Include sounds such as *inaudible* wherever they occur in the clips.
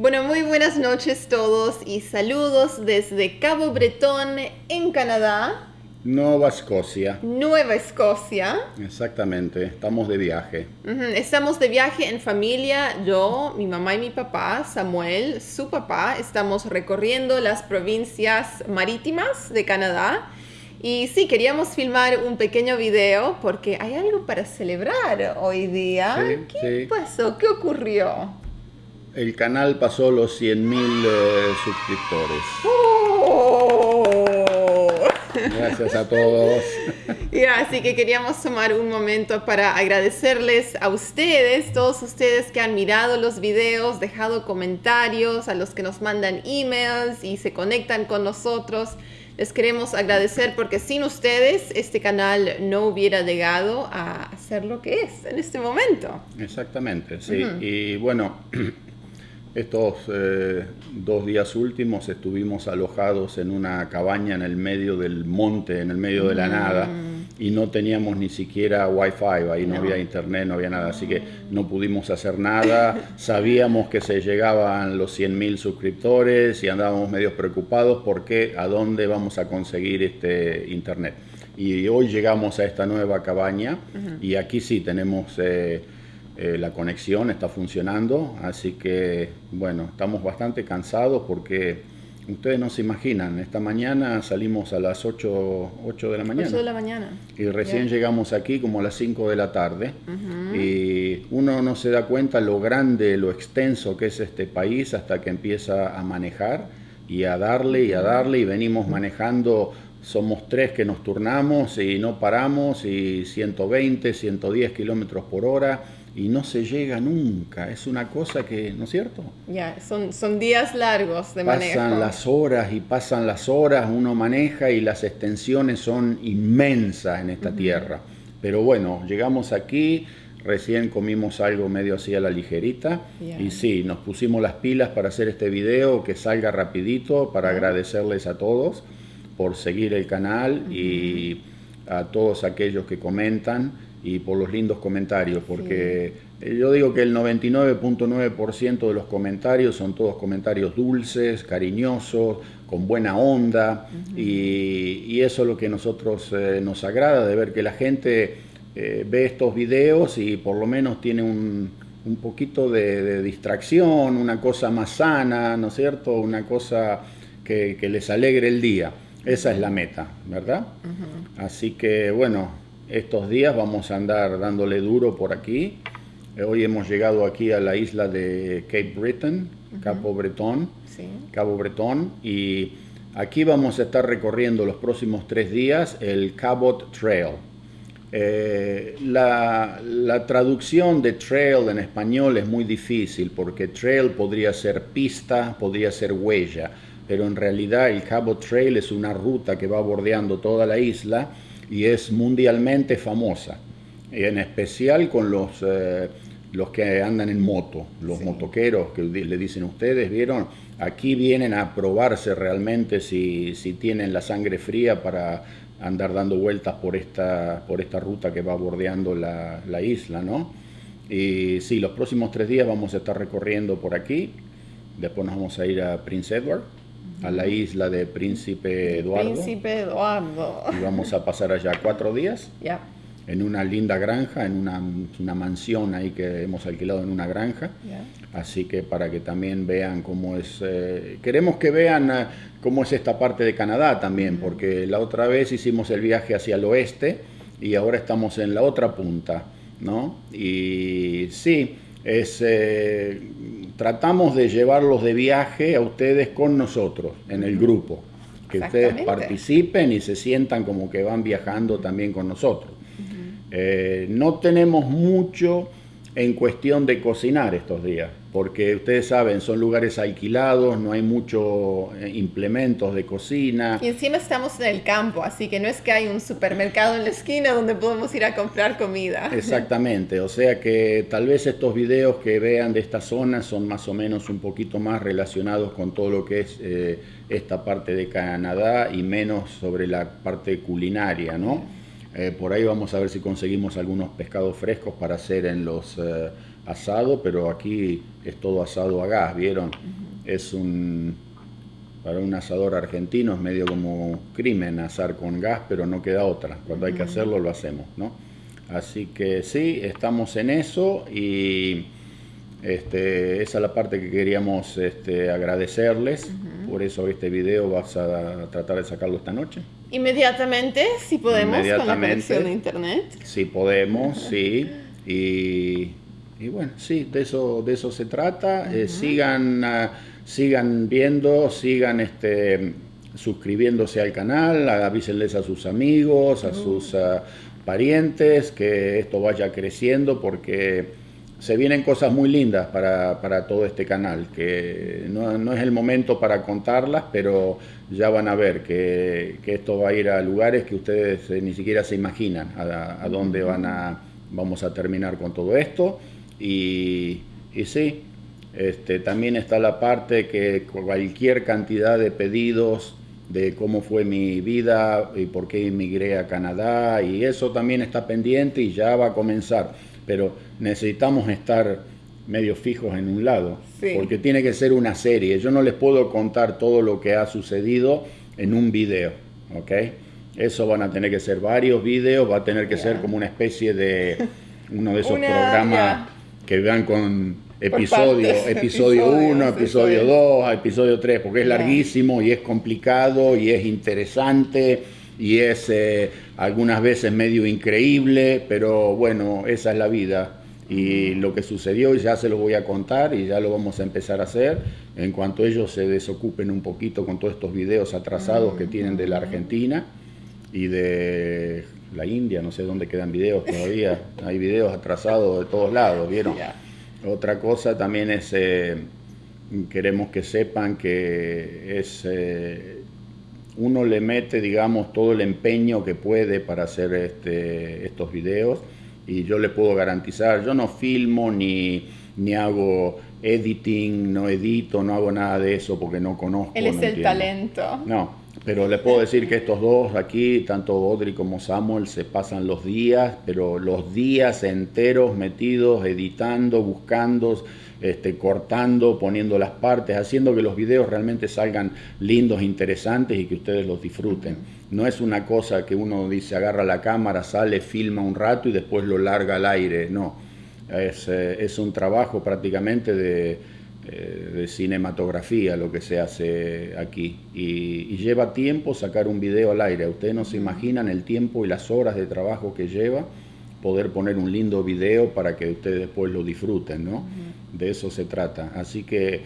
Bueno, muy buenas noches todos y saludos desde Cabo Bretón en Canadá. Nueva Escocia. Nueva Escocia. Exactamente, estamos de viaje. Estamos de viaje en familia, yo, mi mamá y mi papá, Samuel, su papá, estamos recorriendo las provincias marítimas de Canadá. Y sí, queríamos filmar un pequeño video porque hay algo para celebrar hoy día. ¿Qué pasó? ¿Qué ocurrió? El canal pasó los 100.000 eh, suscriptores. ¡Oh! Gracias a todos. *laughs* así que queríamos tomar un momento para agradecerles a ustedes, todos ustedes que han mirado los videos, dejado comentarios, a los que nos mandan emails y se conectan con nosotros. Les queremos agradecer porque sin ustedes este canal no hubiera llegado a ser lo que es en este momento. Exactamente, sí. Y bueno, *clears throat* estos eh, dos días últimos estuvimos alojados en una cabaña en el medio del monte, en el medio de la mm. nada, y no teníamos ni siquiera wifi, ahí no, había internet, no había nada, así que no pudimos hacer nada. *laughs* Sabíamos que se llegaban los 100.000 suscriptores y andábamos medio preocupados porque a dónde vamos a conseguir este internet. Y hoy llegamos a esta nueva cabaña y aquí sí tenemos... Eh, eh, la conexión está funcionando, así que bueno, estamos bastante cansados porque ustedes no se imaginan, esta mañana salimos a las 8, 8 de la mañana. 8 de la mañana. Y recién llegamos aquí como a las 5 de la tarde. Y uno no se da cuenta lo grande, lo extenso que es este país hasta que empieza a manejar y a darle y a darle. Y venimos manejando somos tres que nos turnamos y no paramos y 120, 110 kilómetros por hora y no se llega nunca. Es una cosa que, ¿no es cierto? Ya, son, son días largos de manejo. Pasan las horas y pasan las horas, uno maneja y las extensiones son inmensas en esta tierra. Pero bueno, llegamos aquí, recién comimos algo medio así a la ligerita y sí, nos pusimos las pilas para hacer este video que salga rapidito para agradecerles a todos por seguir el canal y a todos aquellos que comentan y por los lindos comentarios, porque eh, yo digo que el 99.9% de los comentarios son todos comentarios dulces, cariñosos, con buena onda, y, eso es lo que a nosotros eh, nos agrada, de ver que la gente eh, ve estos videos y por lo menos tiene un, un poquito de, distracción, una cosa más sana, ¿no es cierto? Una cosa que, les alegre el día. Esa es la meta, ¿verdad? Así que bueno, estos días vamos a andar dándole duro por aquí. Eh, hoy hemos llegado aquí a la isla de Cape Breton, Cabo Bretón, Cabo Bretón, y aquí vamos a estar recorriendo los próximos tres días el Cabot Trail. Eh, la, la, traducción de trail en español es muy difícil porque trail podría ser pista, podría ser huella, pero en realidad el Cabot Trail es una ruta que va bordeando toda la isla y es mundialmente famosa, en especial con los, eh, los que andan en moto, los motoqueros que le dicen ustedes, ¿vieron? Aquí vienen a probarse realmente si, si tienen la sangre fría para andar dando vueltas por esta, por esta ruta que va bordeando la, la isla, ¿no? Y sí, los próximos tres días vamos a estar recorriendo por aquí, después nos vamos a ir a Prince Edward, a la isla de Príncipe Eduardo. Príncipe Eduardo. Y vamos a pasar allá cuatro días. Ya. En una linda granja, en una, una, mansión ahí que hemos alquilado en una granja. Así que para que también vean cómo es. Eh, queremos que vean eh, cómo es esta parte de Canadá también, porque la otra vez hicimos el viaje hacia el oeste y ahora estamos en la otra punta, ¿no? Y sí, es. Eh, tratamos de llevarlos de viaje a ustedes con nosotros, en el grupo. Que ustedes participen y se sientan como que van viajando también con nosotros. Eh, no tenemos mucho en cuestión de cocinar estos días, porque ustedes saben, son lugares alquilados, no hay muchos eh, implementos de cocina. Y encima estamos en el campo, así que no es que hay un supermercado en la esquina donde podemos ir a comprar comida. *laughs* Exactamente, o sea que tal vez estos videos que vean de esta zona son más o menos un poquito más relacionados con todo lo que es eh, esta parte de Canadá y menos sobre la parte culinaria, ¿no? Eh, por ahí vamos a ver si conseguimos algunos pescados frescos para hacer en los, eh, asado, pero aquí es todo asado a gas, ¿vieron? Es un, para un asador argentino es medio como crimen asar con gas, pero no queda otra. Cuando hay que hacerlo, lo hacemos, ¿no? Así que sí, estamos en eso y este, esa es la parte que queríamos este, agradecerles. Por eso este video vas a tratar de sacarlo esta noche. Inmediatamente, si podemos, con la conexión de internet. Si podemos, *laughs* sí. Y, bueno, sí, de eso, de eso se trata. Eh, sigan, ah, sigan viendo, sigan este, suscribiéndose al canal, avísenles a sus amigos, a sus ah, parientes, que esto vaya creciendo porque se vienen cosas muy lindas para, todo este canal, que no, es el momento para contarlas, pero ya van a ver que, esto va a ir a lugares que ustedes eh, ni siquiera se imaginan a, dónde van a, vamos a terminar con todo esto. Y, y sí, este, también está la parte que cualquier cantidad de pedidos de cómo fue mi vida y por qué emigré a Canadá, y eso también está pendiente y ya va a comenzar pero necesitamos estar medio fijos en un lado, porque tiene que ser una serie. Yo no les puedo contar todo lo que ha sucedido en un video, ¿ok? Eso van a tener que ser varios videos, va a tener que ser como una especie de uno de esos programas que vean con episodio, *laughs* episodio 1, episodio 2, episodio 3, porque es larguísimo y es complicado y es interesante y es eh, algunas veces medio increíble, pero bueno, esa es la vida. Y lo que sucedió ya se lo voy a contar y ya lo vamos a empezar a hacer. En cuanto ellos se desocupen un poquito con todos estos videos atrasados que tienen de la Argentina y de la India, no sé dónde quedan videos todavía, *laughs* hay videos atrasados de todos lados, ¿vieron? Otra cosa también es, eh, queremos que sepan que es... Eh, uno le mete, digamos, todo el empeño que puede para hacer este, estos videos y yo le puedo garantizar, yo no filmo ni, ni hago editing, no edito, no hago nada de eso porque no conozco. Él es el talento. No, pero le puedo decir que estos dos aquí, tanto Audrey como Samuel, se pasan los días, pero los días enteros metidos, editando, buscando, este, cortando, poniendo las partes, haciendo que los videos realmente salgan lindos, interesantes y que ustedes los disfruten. No es una cosa que uno dice, agarra la cámara, sale, filma un rato y después lo larga al aire, no. Es, eh, un trabajo prácticamente eh, de, cinematografía lo que se hace aquí y, y, lleva tiempo sacar un video al aire. Ustedes no se imaginan el tiempo y las horas de trabajo que lleva poder poner un lindo video para que ustedes después lo disfruten, ¿no? De eso se trata. Así que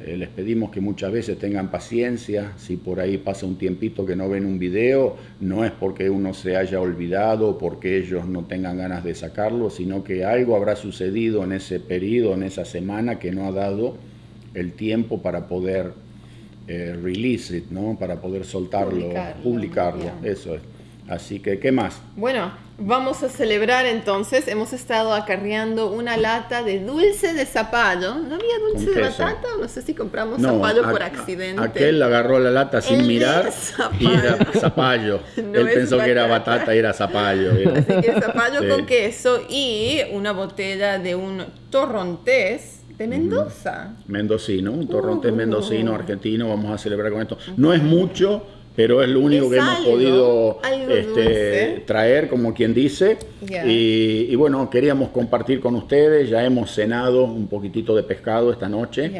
eh, les pedimos que muchas veces tengan paciencia, si por ahí pasa un tiempito que no ven un video, no es porque uno se haya olvidado, porque ellos no tengan ganas de sacarlo, sino que algo habrá sucedido en ese periodo, en esa semana, que no ha dado el tiempo para poder eh, release it, ¿no? Para poder soltarlo, publicarlo, eso es. Así que, ¿qué más? Bueno, vamos a celebrar entonces. Hemos estado acarreando una lata de dulce de zapallo. ¿No había dulce de batata? No sé si compramos zapallo por accidente. Aquel agarró la lata sin mirar y era zapallo. *laughs* *laughs* Él pensó que era batata y era zapallo. Así que zapallo con queso y una botella de un torrontés de Mendoza. Mendocino, un torrontés uh. mendocino argentino. Vamos a celebrar con esto. No es mucho pero es lo único que hemos podido este, traer, como quien dice. Y, bueno, queríamos compartir con ustedes, ya hemos cenado un poquitito de pescado esta noche.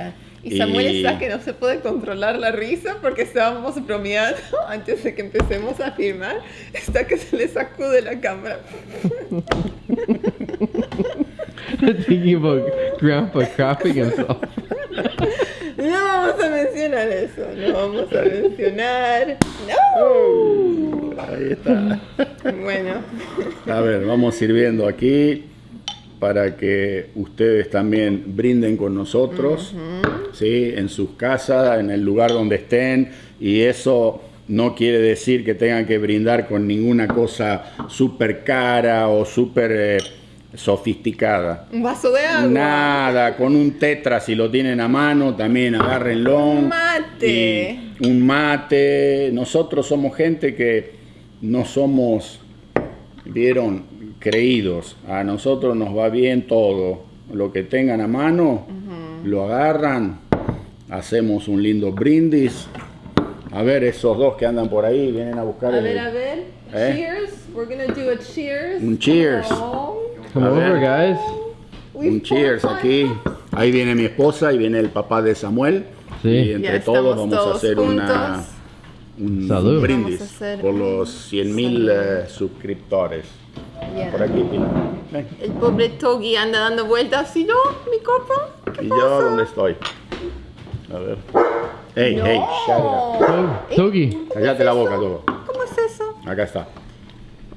Y Samuel está que no se puede controlar la risa porque estábamos bromeando *laughs* antes de que empecemos a filmar. Está que se le sacude la cámara. *laughs* *laughs* Thinking about Grandpa crapping himself. No vamos a mencionar eso, no vamos a mencionar. ¡No! ahí está. Bueno. A ver, vamos sirviendo aquí para que ustedes también brinden con nosotros, ¿sí? en sus casas, en el lugar donde estén, y eso no quiere decir que tengan que brindar con ninguna cosa súper cara o súper... Eh, sofisticada. Un vaso de agua. Nada, con un tetra si lo tienen a mano, también agárrenlo. Un mate. un mate. Nosotros somos gente que no somos, vieron, creídos. A nosotros nos va bien todo. lo que tengan a mano, lo agarran, hacemos un lindo brindis. A ver, esos dos que andan por ahí vienen a buscar A el- ver, a ver. ¿Eh? Cheers. We're gonna do a cheers. Un cheers. Oh, A ver. guys. un cheers aquí. Ahí viene mi esposa y viene el papá de Samuel. Sí. Y entre Ya todos vamos a todos hacer una, un Salud. brindis a por los 100 mil suscriptores. Yeah. Por aquí, Pilar. Ven. El pobre Togi anda dando vueltas. ¿Y yo? ¿Mi copa? ¿Qué ¿Y pasa? yo dónde estoy? A ver. Hey, No. hey, shut it up. Tog- Togi. Cállate la boca, todo. ¿Cómo es eso? Acá está.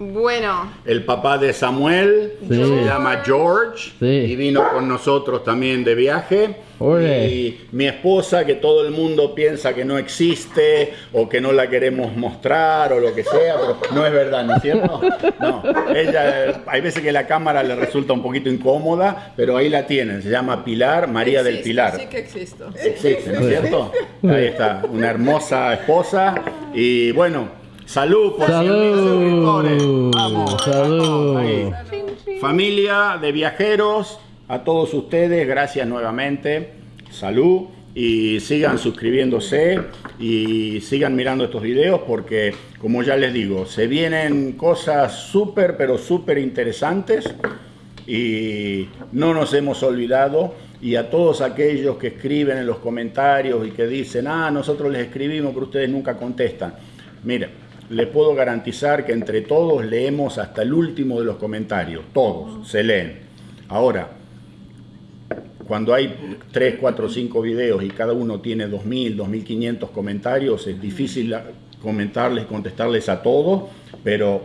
Bueno, El papá de Samuel Sí. se llama George Sí. y vino con nosotros también de viaje. Ore. Y mi esposa, que todo el mundo piensa que no existe o que no la queremos mostrar o lo que sea, pero no es verdad, ¿no es cierto? No, ella, hay veces que la cámara le resulta un poquito incómoda, pero ahí la tienen, se llama Pilar María del Pilar. Sí que existo. Existe, ¿no es cierto? Ahí está, una hermosa esposa. Y bueno, salud por 100.000 suscriptores. Salud. Vamos, Salud. ahí. Familia de viajeros, a todos ustedes, gracias nuevamente. Salud y sigan suscribiéndose y sigan mirando estos videos porque, como ya les digo, se vienen cosas súper, pero súper interesantes y no nos hemos olvidado y a todos aquellos que escriben en los comentarios y que dicen, ah, nosotros les escribimos pero ustedes nunca contestan. Miren, les puedo garantizar que entre todos leemos hasta el último de los comentarios, todos se leen. Ahora, cuando hay 3, 4, 5 videos y cada uno tiene 2.000, 2.500 comentarios, es difícil comentarles, contestarles a todos, pero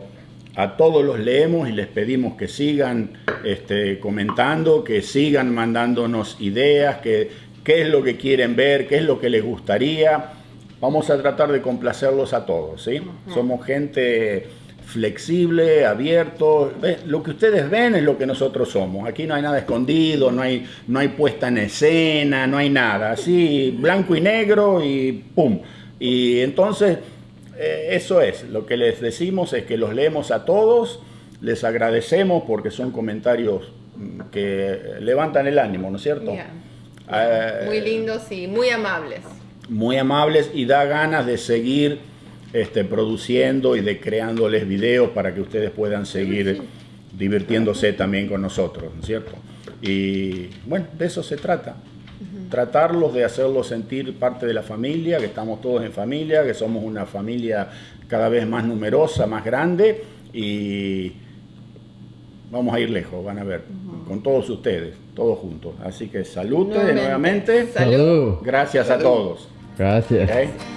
a todos los leemos y les pedimos que sigan este, comentando, que sigan mandándonos ideas, que qué es lo que quieren ver, qué es lo que les gustaría. Vamos a tratar de complacerlos a todos, ¿sí? Somos gente flexible, abierto. Lo que ustedes ven es lo que nosotros somos. Aquí no hay nada escondido, no hay, no hay puesta en escena, no hay nada. Así, blanco y negro y pum. Y entonces, eh, eso es. Lo que les decimos es que los leemos a todos, les agradecemos porque son comentarios mm, que levantan el ánimo, ¿no es cierto? Yeah. Eh, muy lindos y muy amables. Muy amables y da ganas de seguir este, produciendo y de creándoles videos para que ustedes puedan seguir divirtiéndose también con nosotros, ¿no es cierto? Y bueno, de eso se trata. Tratarlos de hacerlos sentir parte de la familia, que estamos todos en familia, que somos una familia cada vez más numerosa, más grande y vamos a ir lejos, van a ver, con todos ustedes, todos juntos. Así que salute Nuevamente. nuevamente. Salud. Salud. Gracias a todos. Gracias. ¿ok?